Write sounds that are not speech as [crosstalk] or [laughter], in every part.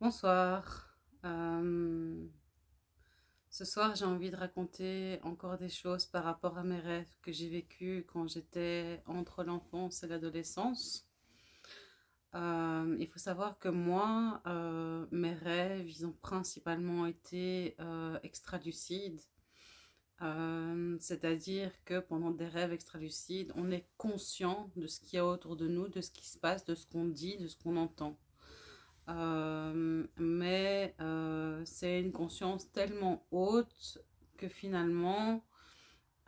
Bonsoir. Euh, ce soir, j'ai envie de raconter encore des choses par rapport à mes rêves que j'ai vécus quand j'étais entre l'enfance et l'adolescence. Euh, il faut savoir que moi, euh, mes rêves, ils ont principalement été extralucides. C'est-à-dire que pendant des rêves extralucides, on est conscient de ce qu'il y a autour de nous, de ce qui se passe, de ce qu'on dit, de ce qu'on entend. Euh, mais euh, c'est une conscience tellement haute que finalement,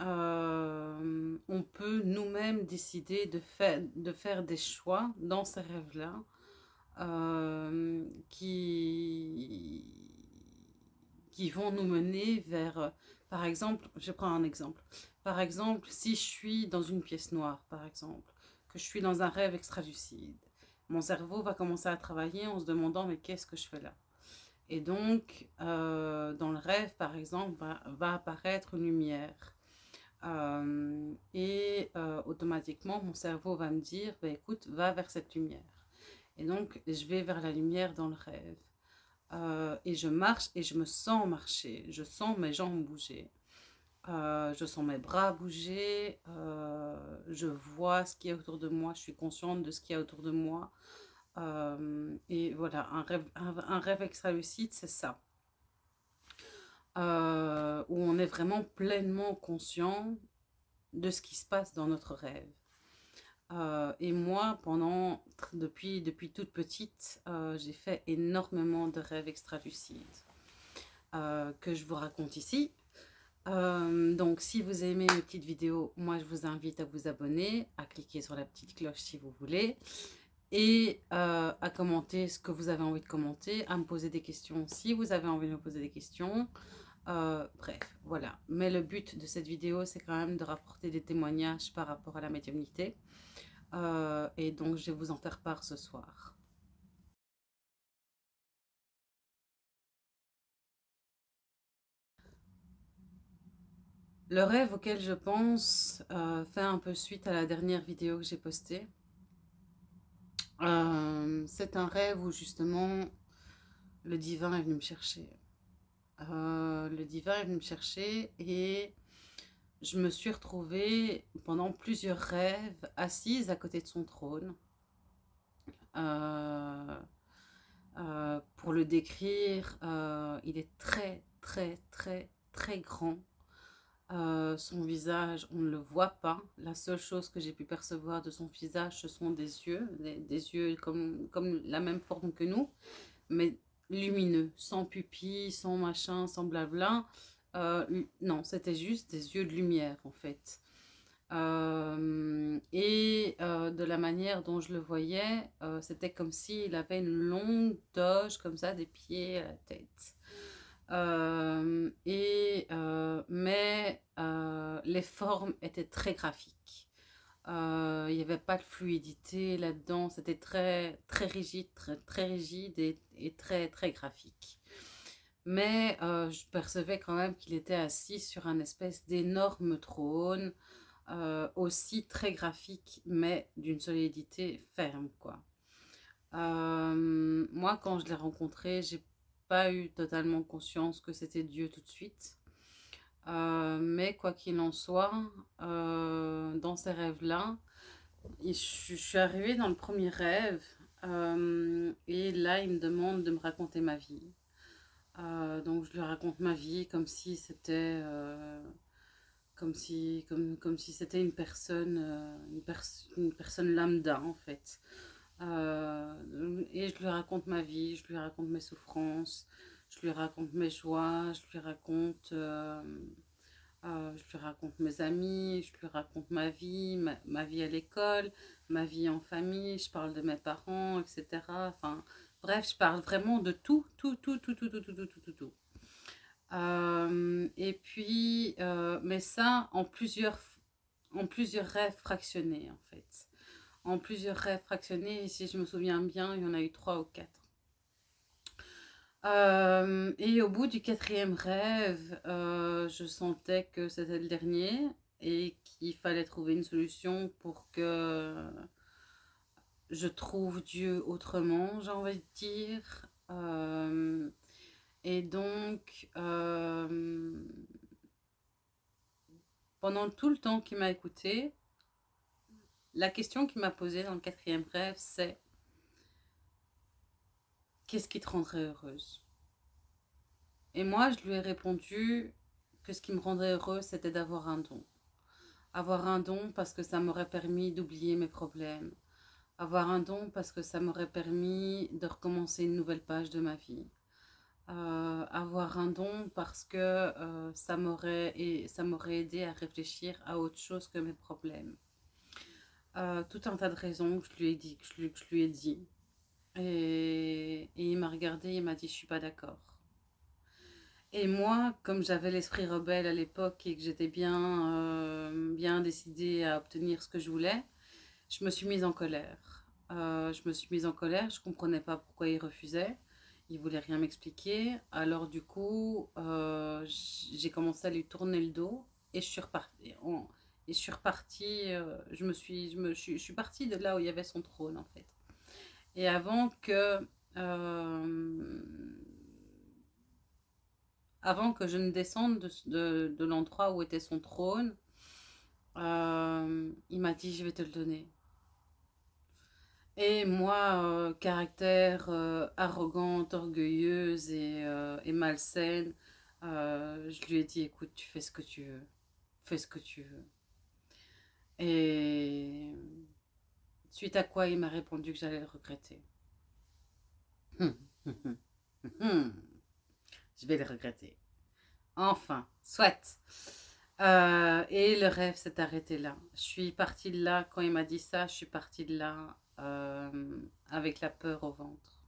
euh, on peut nous-mêmes décider de faire, de faire des choix dans ces rêves-là qui, qui vont nous mener vers, par exemple, je prends un exemple. Par exemple, si je suis dans une pièce noire, par exemple, que je suis dans un rêve extra-lucide, mon cerveau va commencer à travailler en se demandant mais qu'est-ce que je fais là? Et donc, euh, dans le rêve, par exemple, va, apparaître une lumière. Euh, et euh, automatiquement, mon cerveau va me dire, bah, écoute, va vers cette lumière. Et donc, je vais vers la lumière dans le rêve. et je marche et je me sens marcher. Je sens mes jambes bouger. Je sens mes bras bouger, je vois ce qu'il y a autour de moi, je suis consciente de ce qu'il y a autour de moi. Euh, et voilà, un rêve, un, rêve extra-lucide, c'est ça. Euh, où on est vraiment pleinement conscient de ce qui se passe dans notre rêve. Euh, et moi, pendant, depuis, depuis toute petite, j'ai fait énormément de rêves extra-lucides que je vous raconte ici. Donc, si vous aimez mes petites vidéos, moi, je vous invite à vous abonner, à cliquer sur la petite cloche si vous voulez et euh, à commenter ce que vous avez envie de commenter, à me poser des questions si vous avez envie de me poser des questions. Euh, bref, voilà. Mais le but de cette vidéo, c'est quand même de rapporter des témoignages par rapport à la médiumnité. Euh, et donc, je vais vous en faire part ce soir. Le rêve auquel je pense fait un peu suite à la dernière vidéo que j'ai postée. Euh, c'est un rêve où justement le divin est venu me chercher. Euh, le divin est venu me chercher et je me suis retrouvée pendant plusieurs rêves assise à côté de son trône. Euh, pour le décrire, il est très très très très grand. Euh, son visage, on ne le voit pas. La seule chose que j'ai pu percevoir de son visage, ce sont des yeux, des, yeux comme, comme la même forme que nous, mais lumineux, sans pupilles, sans machin, sans blabla. Euh, non, c'était juste des yeux de lumière en fait. Euh, et de la manière dont je le voyais, c'était comme s'il avait une longue toge comme ça, des pieds à la tête. Euh, et, euh, mais euh, les formes étaient très graphiques. Il n'y avait pas de fluidité là-dedans, c'était très, très rigide, très, très rigide et, très, très graphique. Mais je percevais quand même qu'il était assis sur un espèce d'énorme trône, aussi très graphique, mais d'une solidité ferme, quoi. moi, quand je l'ai rencontré, j'ai pas eu totalement conscience que c'était Dieu tout de suite. Euh, mais quoi qu'il en soit, euh, dans ces rêves-là, je, suis arrivée dans le premier rêve euh, et là, il me demande de me raconter ma vie. donc, je lui raconte ma vie comme si c'était comme si comme, comme si c'était une personne une, personne lambda en fait et je lui raconte ma vie, je lui raconte mes souffrances, je lui raconte mes joies, je lui raconte, euh, euh, je lui raconte mes amis, je lui raconte ma vie, ma, vie à l'école, ma vie en famille, je parle de mes parents, etc. Enfin, bref, je parle vraiment de tout, tout, tout, tout, tout, tout, tout, tout, tout, tout. tout. et puis, mais ça en plusieurs, en plusieurs rêves fractionnés en fait en plusieurs rêves fractionnés. Si je me souviens bien, il y en a eu trois ou quatre. Euh, et au bout du quatrième rêve, euh, je sentais que c'était le dernier et qu'il fallait trouver une solution pour que je trouve Dieu autrement, j'ai envie de dire. Euh, et donc, pendant tout le temps qu'il m'a écouté, la question qu'il m'a posée dans le quatrième rêve, c'est qu'est-ce qui te rendrait heureuse? Et moi, je lui ai répondu que ce qui me rendrait heureuse, c'était d'avoir un don. Avoir un don parce que ça m'aurait permis d'oublier mes problèmes. Avoir un don parce que ça m'aurait permis de recommencer une nouvelle page de ma vie. Euh, avoir un don parce que euh, ça m'aurait aidé à réfléchir à autre chose que mes problèmes. Euh, tout un tas de raisons que je lui ai dit, que je, lui ai dit. Et, il m'a regardé, il m'a dit, je suis pas d'accord. Et moi, comme j'avais l'esprit rebelle à l'époque et que j'étais bien, euh, bien décidée à obtenir ce que je voulais, je me suis mise en colère. Euh, je me suis mise en colère, je ne comprenais pas pourquoi il refusait. Il voulait rien m'expliquer. Alors du coup, euh, j'ai commencé à lui tourner le dos et je suis repartie. et je je, me suis, je, me, suis partie de là où il y avait son trône en fait. Et avant que avant que je ne descende de, l'endroit où était son trône, euh, il m'a dit, je vais te le donner. Et moi, euh, caractère euh, arrogante, orgueilleuse et, et malsaine, je lui ai dit, écoute, tu fais ce que tu veux. Fais ce que tu veux. Et suite à quoi il m'a répondu que j'allais le regretter. [laughs] Je vais le regretter. Enfin, soit. Euh, et le rêve s'est arrêté là. Je suis partie de là, quand il m'a dit ça, je suis partie de là euh, avec la peur au ventre.